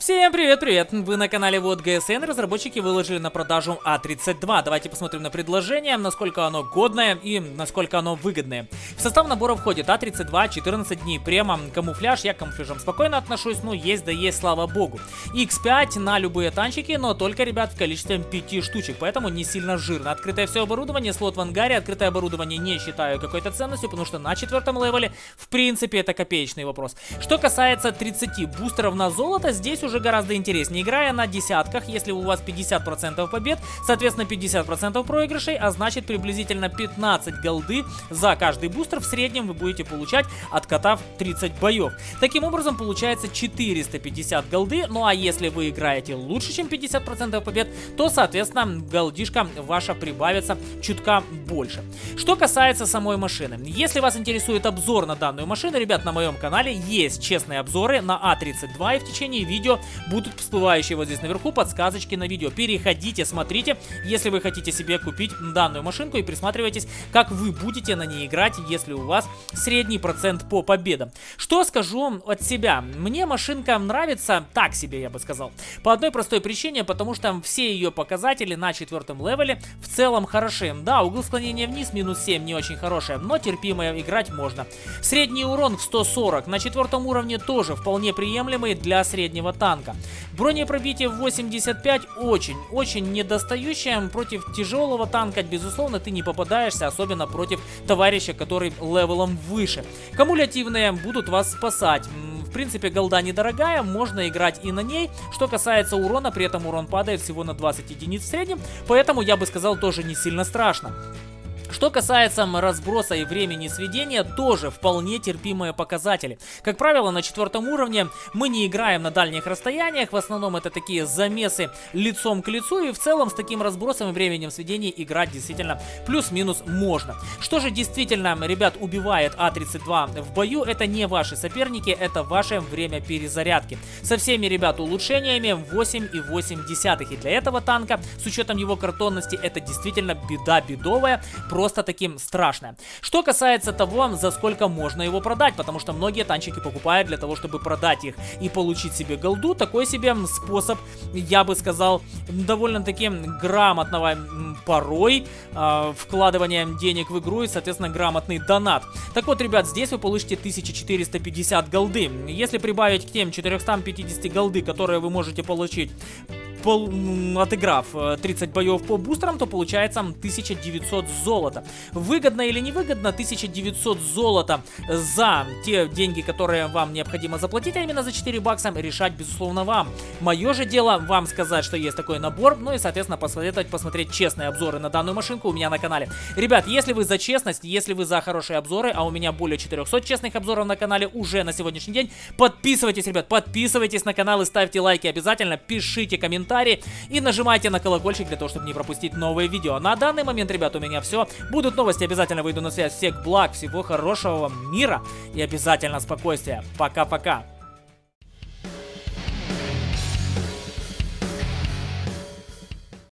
Всем привет-привет! Вы на канале Вот ГСН. Разработчики выложили на продажу А32. Давайте посмотрим на предложение, насколько оно годное и насколько оно выгодное. В состав набора входит А32, 14 дней према, камуфляж. Я к камуфляжам спокойно отношусь, ну есть да есть, слава богу. X5 на любые танчики, но только, ребят, в количестве 5 штучек, поэтому не сильно жирно. Открытое все оборудование, слот в ангаре. Открытое оборудование не считаю какой-то ценностью, потому что на четвертом левеле, в принципе, это копеечный вопрос. Что касается 30 бустеров на золото, здесь уже гораздо интереснее. Играя на десятках, если у вас 50% побед, соответственно 50% проигрышей, а значит приблизительно 15 голды за каждый бустер в среднем вы будете получать, откатав 30 боев. Таким образом получается 450 голды, ну а если вы играете лучше, чем 50% побед, то соответственно голдишка ваша прибавится чутка больше. Что касается самой машины, если вас интересует обзор на данную машину, ребят, на моем канале есть честные обзоры на А32 и в течение видео будут всплывающие вот здесь наверху подсказочки на видео. Переходите, смотрите, если вы хотите себе купить данную машинку и присматривайтесь, как вы будете на ней играть, если у вас средний процент по победам. Что скажу от себя? Мне машинка нравится так себе, я бы сказал. По одной простой причине, потому что все ее показатели на четвертом левеле в целом хороши. Да, угол склонения вниз минус 7 не очень хорошая, но терпимая играть можно. Средний урон в 140 на четвертом уровне тоже вполне приемлемый для среднего танка танка. Бронепробитие в 85 очень, очень недостающее. Против тяжелого танка, безусловно, ты не попадаешься, особенно против товарища, который левелом выше. Кумулятивные будут вас спасать. В принципе, голда недорогая, можно играть и на ней. Что касается урона, при этом урон падает всего на 20 единиц в среднем, поэтому я бы сказал, тоже не сильно страшно. Что касается разброса и времени сведения, тоже вполне терпимые показатели. Как правило, на четвертом уровне мы не играем на дальних расстояниях, в основном это такие замесы лицом к лицу, и в целом с таким разбросом и временем сведения играть действительно плюс-минус можно. Что же действительно, ребят, убивает А32 в бою, это не ваши соперники, это ваше время перезарядки. Со всеми, ребят, улучшениями 8,8. И для этого танка, с учетом его картонности, это действительно беда бедовая, просто таким страшное. Что касается того, за сколько можно его продать, потому что многие танчики покупают для того, чтобы продать их и получить себе голду, такой себе способ, я бы сказал, довольно-таки грамотного порой э, вкладывания денег в игру и, соответственно, грамотный донат. Так вот, ребят, здесь вы получите 1450 голды. Если прибавить к тем 450 голды, которые вы можете получить пол, отыграв 30 э, боев по бустерам, то получается 1900 золота. Выгодно или невыгодно 1900 золота за те деньги, которые вам необходимо заплатить, а именно за 4 бакса, решать безусловно вам. Мое же дело вам сказать, что есть такой набор, ну и соответственно посоветовать посмотреть честные обзоры на данную машинку у меня на канале. Ребят, если вы за честность, если вы за хорошие обзоры, а у меня более 400 честных обзоров на канале уже на сегодняшний день, подписывайтесь, ребят, подписывайтесь на канал и ставьте лайки обязательно, пишите комментарии комментарии и нажимайте на колокольчик для того, чтобы не пропустить новые видео. На данный момент, ребят, у меня все. Будут новости, обязательно выйду на связь. Всех благ, всего хорошего вам мира и обязательно спокойствия. Пока-пока.